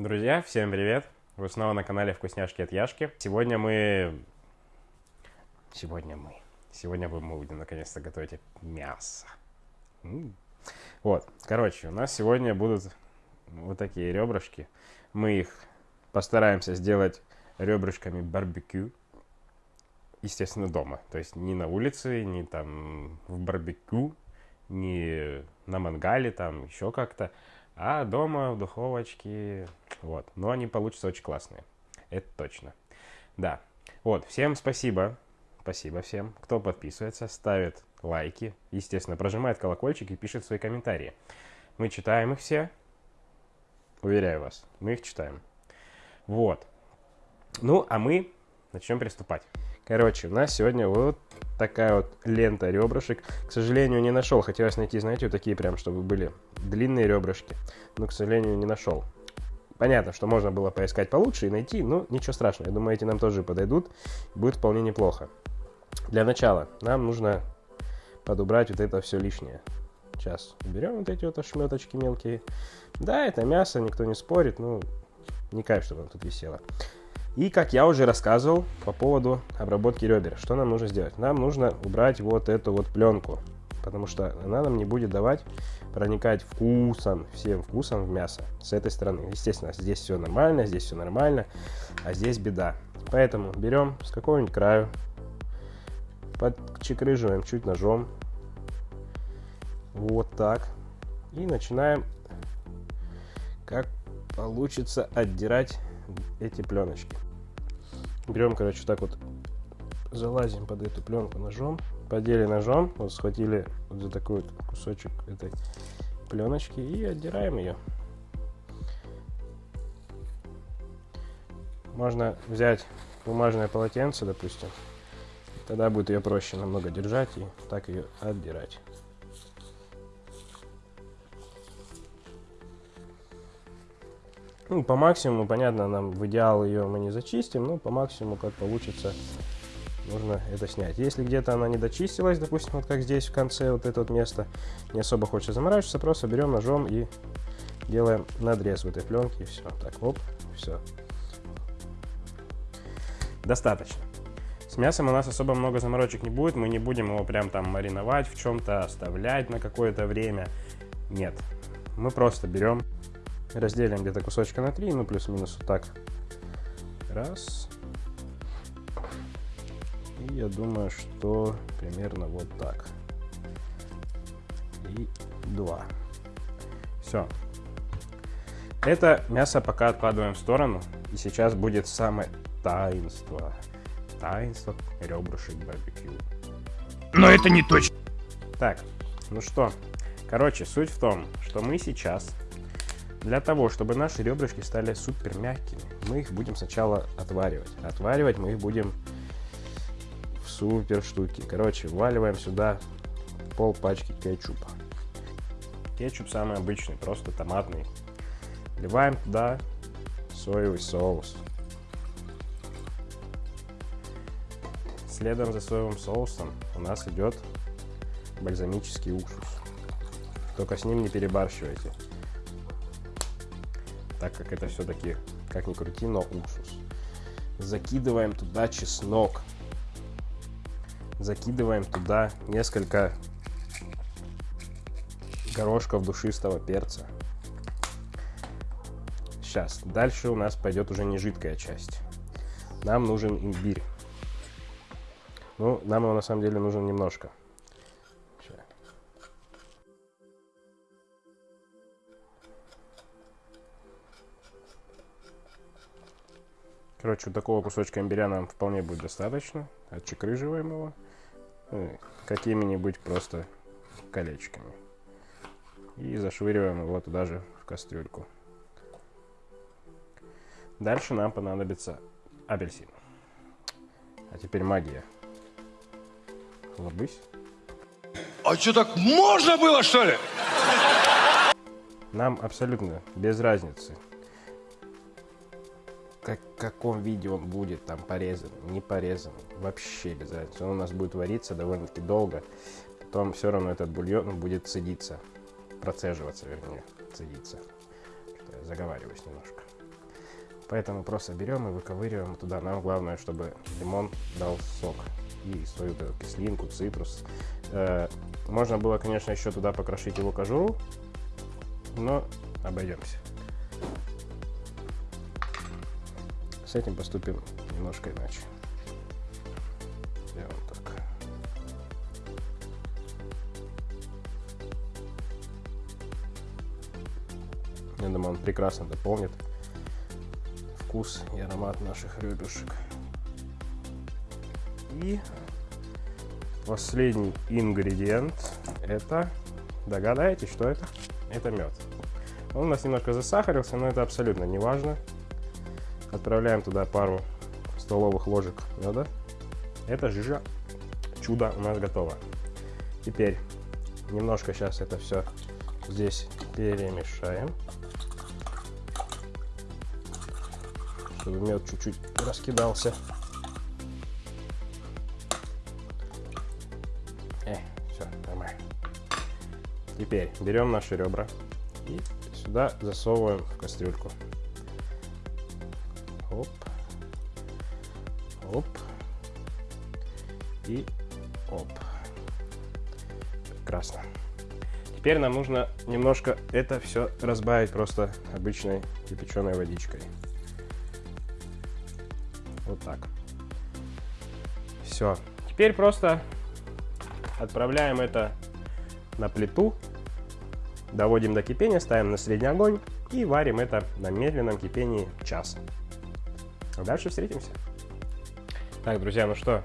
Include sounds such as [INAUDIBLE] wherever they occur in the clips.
Друзья, всем привет! Вы снова на канале Вкусняшки от Яшки. Сегодня мы... Сегодня мы... Сегодня мы будем наконец-то готовить мясо. Вот, короче, у нас сегодня будут вот такие ребрышки. Мы их постараемся сделать ребрышками барбекю. Естественно, дома. То есть не на улице, не там в барбекю, не на мангале, там еще как-то. А дома в духовочке, вот. Но они получатся очень классные. Это точно. Да. Вот, всем спасибо. Спасибо всем, кто подписывается, ставит лайки, естественно, прожимает колокольчик и пишет свои комментарии. Мы читаем их все. Уверяю вас, мы их читаем. Вот. Ну, а мы начнем приступать. Короче, у нас сегодня вот такая вот лента ребрышек. К сожалению, не нашел. Хотелось найти, знаете, вот такие прям, чтобы были длинные ребрышки. Но, к сожалению, не нашел. Понятно, что можно было поискать получше и найти, но ничего страшного. Я думаю, эти нам тоже подойдут. Будет вполне неплохо. Для начала нам нужно подубрать вот это все лишнее. Сейчас берем вот эти вот ошметочки мелкие. Да, это мясо, никто не спорит, ну, не кайф, чтобы оно тут висело. И, как я уже рассказывал по поводу обработки ребер, что нам нужно сделать? Нам нужно убрать вот эту вот пленку, потому что она нам не будет давать проникать вкусом, всем вкусом в мясо с этой стороны. Естественно, здесь все нормально, здесь все нормально, а здесь беда. Поэтому берем с какого-нибудь краю, подчекрыживаем чуть ножом, вот так, и начинаем, как получится, отдирать эти пленочки. Берем, короче, так вот залазим под эту пленку ножом, подели ножом, вот схватили вот за такой вот кусочек этой пленочки и отдираем ее. Можно взять бумажное полотенце, допустим, тогда будет ее проще намного держать и так ее отдирать. Ну, по максимуму, понятно, нам в идеал ее мы не зачистим, но по максимуму, как получится, нужно это снять. Если где-то она не дочистилась, допустим, вот как здесь в конце вот это вот место, не особо хочется заморачиваться, просто берем ножом и делаем надрез в этой пленке, и все. Так, оп, все. Достаточно. С мясом у нас особо много заморочек не будет, мы не будем его прям там мариновать в чем-то, оставлять на какое-то время. Нет, мы просто берем разделим где-то кусочка на 3, ну плюс-минус вот так. Раз. И я думаю, что примерно вот так. И два. Все. Это мясо пока откладываем в сторону. И сейчас будет самое таинство. Таинство ребрышек барбекю. Но это не точно. Так, ну что. Короче, суть в том, что мы сейчас для того, чтобы наши ребрышки стали супер мягкими, мы их будем сначала отваривать. Отваривать мы их будем супер штуки. Короче, вваливаем сюда пол пачки кетчупа. Кетчуп самый обычный, просто томатный. Вливаем туда соевый соус. Следом за соевым соусом у нас идет бальзамический уксус. Только с ним не перебарщивайте так как это все-таки, как ни крути, но уксус. Закидываем туда чеснок. Закидываем туда несколько горошков душистого перца. Сейчас, дальше у нас пойдет уже не жидкая часть. Нам нужен имбирь. Ну, нам его на самом деле нужен немножко. Короче, вот такого кусочка имбиря нам вполне будет достаточно. Отчекрыживаем его. Ну, какими-нибудь просто колечками. И зашвыриваем его туда же в кастрюльку. Дальше нам понадобится апельсин. А теперь магия. Лобысь. А что, так можно было, что ли? Нам абсолютно без разницы, каком виде он будет там порезан, не порезан, вообще без разницы. Он у нас будет вариться довольно-таки долго, потом все равно этот бульон будет цедиться, процеживаться, вернее, цедиться. Что я заговариваюсь немножко. Поэтому просто берем и выковыриваем туда. Нам главное, чтобы лимон дал сок и свою кислинку, цитрус. Э, можно было, конечно, еще туда покрошить его кожуру, но обойдемся. С этим поступим немножко иначе. Сделаем так. Я думаю, он прекрасно дополнит вкус и аромат наших ребешек. И последний ингредиент это, догадаетесь, что это? Это мед. Он у нас немножко засахарился, но это абсолютно не важно. Отправляем туда пару столовых ложек меда. Это жижа. Чудо у нас готово. Теперь немножко сейчас это все здесь перемешаем. Чтобы мед чуть-чуть раскидался. Э, все, нормально. Теперь берем наши ребра и сюда засовываем в кастрюльку. Оп. И оп. Прекрасно. Теперь нам нужно немножко это все разбавить просто обычной кипяченой водичкой. Вот так. Все. Теперь просто отправляем это на плиту, доводим до кипения, ставим на средний огонь и варим это на медленном кипении час. А дальше встретимся. Так, друзья, ну что,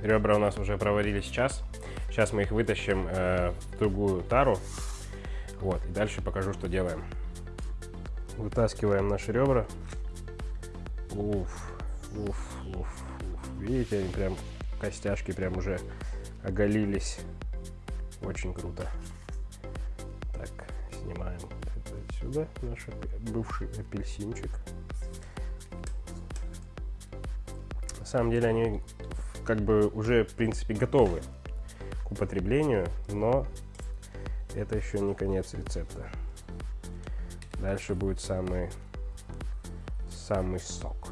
ребра у нас уже проварились час. Сейчас мы их вытащим э, в другую тару. Вот, и дальше покажу, что делаем. Вытаскиваем наши ребра. Уф, уф, уф, уф. Видите, они прям, костяшки прям уже оголились. Очень круто. Так, снимаем это отсюда, наш бывший апельсинчик. Самом деле они как бы уже, в принципе, готовы к употреблению, но это еще не конец рецепта. Дальше будет самый, самый сок.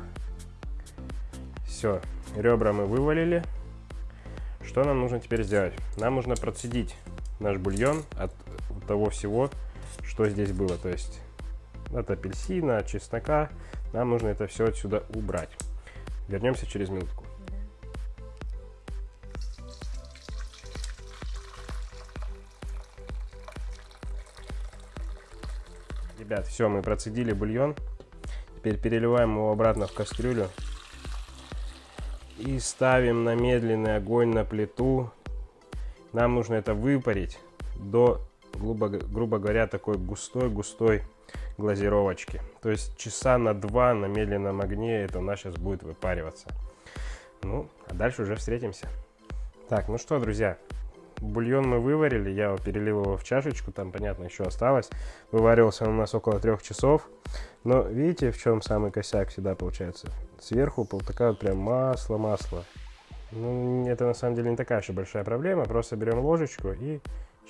Все, ребра мы вывалили. Что нам нужно теперь сделать? Нам нужно процедить наш бульон от того всего, что здесь было. То есть от апельсина, от чеснока. Нам нужно это все отсюда убрать. Вернемся через минутку. Ребят, все, мы процедили бульон. Теперь переливаем его обратно в кастрюлю. И ставим на медленный огонь на плиту. Нам нужно это выпарить до, грубо, говоря, такой густой-густой глазировочки. То есть часа на два на медленном огне это у нас сейчас будет выпариваться. Ну, а дальше уже встретимся. Так, ну что, друзья, бульон мы выварили, я перелил его в чашечку, там, понятно, еще осталось. Вываривался он у нас около трех часов. Но видите, в чем самый косяк всегда получается? Сверху такая вот прям масло-масло. Ну, это на самом деле не такая уж большая проблема. Просто берем ложечку и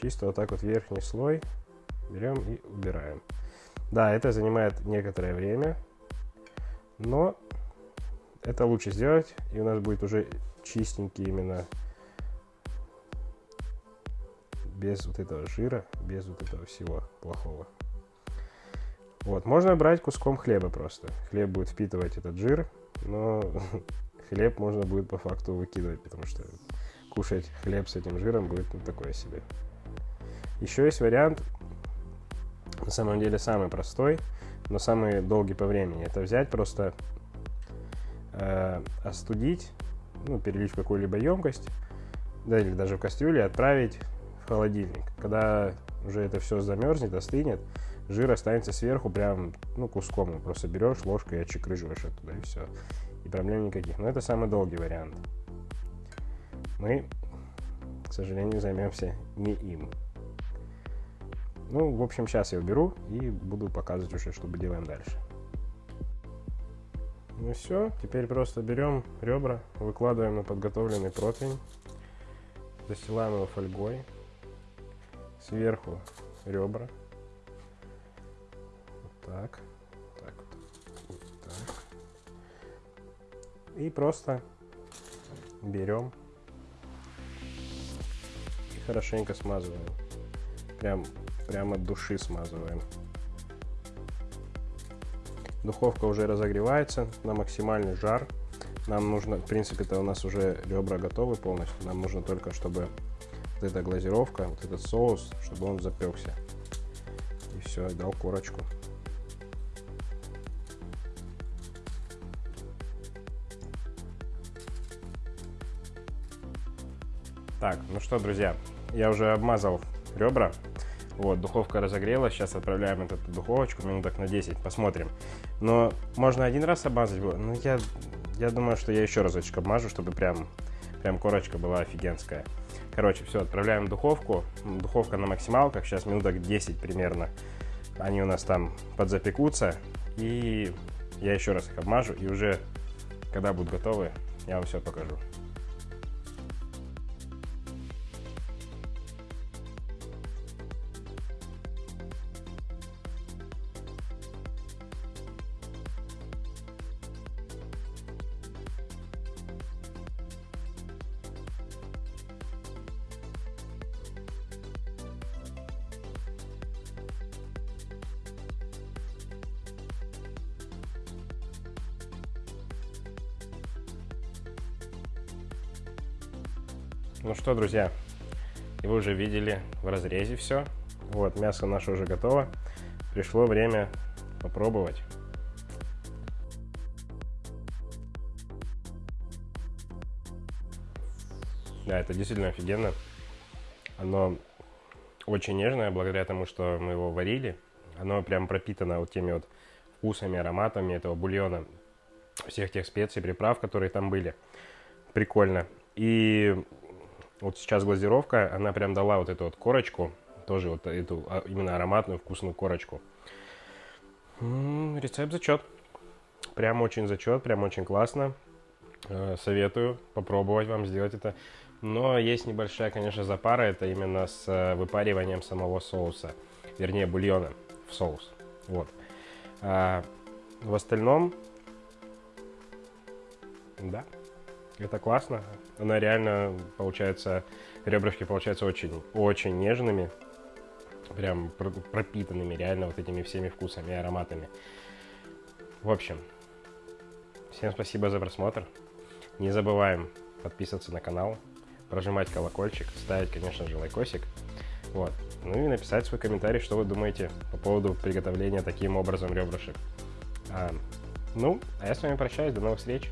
чисто вот так вот верхний слой берем и убираем. Да, это занимает некоторое время, но это лучше сделать, и у нас будет уже чистенький именно без вот этого жира, без вот этого всего плохого. Вот, можно брать куском хлеба просто. Хлеб будет впитывать этот жир, но [LAUGHS] хлеб можно будет по факту выкидывать, потому что кушать хлеб с этим жиром будет ну, такое себе. Еще есть вариант самом деле самый простой, но самый долгий по времени. Это взять просто, э, остудить, ну, перелить в какую-либо емкость, да, или даже в кастрюле, отправить в холодильник. Когда уже это все замерзнет, остынет, жир останется сверху прям, ну, куском. Просто берешь ложкой и отчекрыживаешь оттуда, и все. И проблем никаких. Но это самый долгий вариант. Мы, к сожалению, займемся не им. Ну, в общем, сейчас я уберу и буду показывать уже, что мы делаем дальше. Ну все, теперь просто берем ребра, выкладываем на подготовленный противень, застилаем его фольгой, сверху ребра, вот так, так вот, вот так. И просто берем и хорошенько смазываем. Прям, прям от души смазываем. Духовка уже разогревается на максимальный жар. Нам нужно, в принципе-то у нас уже ребра готовы полностью. Нам нужно только, чтобы вот эта глазировка, вот этот соус, чтобы он запекся. И все, дал корочку. Так, ну что, друзья, я уже обмазал ребра. Вот, духовка разогрелась, сейчас отправляем эту духовочку минуток на 10, посмотрим. Но можно один раз обмазать было, но я, я думаю, что я еще разочек обмажу, чтобы прям, прям корочка была офигенская. Короче, все, отправляем в духовку. Духовка на максималках, сейчас минуток 10 примерно. Они у нас там подзапекутся. И я еще раз их обмажу. И уже, когда будут готовы, я вам все покажу. Ну что, друзья, вы уже видели в разрезе все. Вот, мясо наше уже готово. Пришло время попробовать. Да, это действительно офигенно. Оно очень нежное, благодаря тому, что мы его варили. Оно прям пропитано вот теми вот вкусами, ароматами этого бульона. Всех тех специй, приправ, которые там были. Прикольно. И вот сейчас глазировка, она прям дала вот эту вот корочку, тоже вот эту а, именно ароматную вкусную корочку. Рецепт зачет. Прям очень зачет, прям очень классно. Э, советую попробовать вам сделать это. Но есть небольшая, конечно, запара, это именно с э, выпариванием самого соуса, вернее бульона в соус. Вот. А в остальном, да, это классно. Она реально получается, ребрышки получаются очень, очень нежными. Прям пропитанными реально вот этими всеми вкусами и ароматами. В общем, всем спасибо за просмотр. Не забываем подписываться на канал, прожимать колокольчик, ставить, конечно же, лайкосик. Вот. Ну и написать свой комментарий, что вы думаете по поводу приготовления таким образом ребрышек. А, ну, а я с вами прощаюсь, до новых встреч.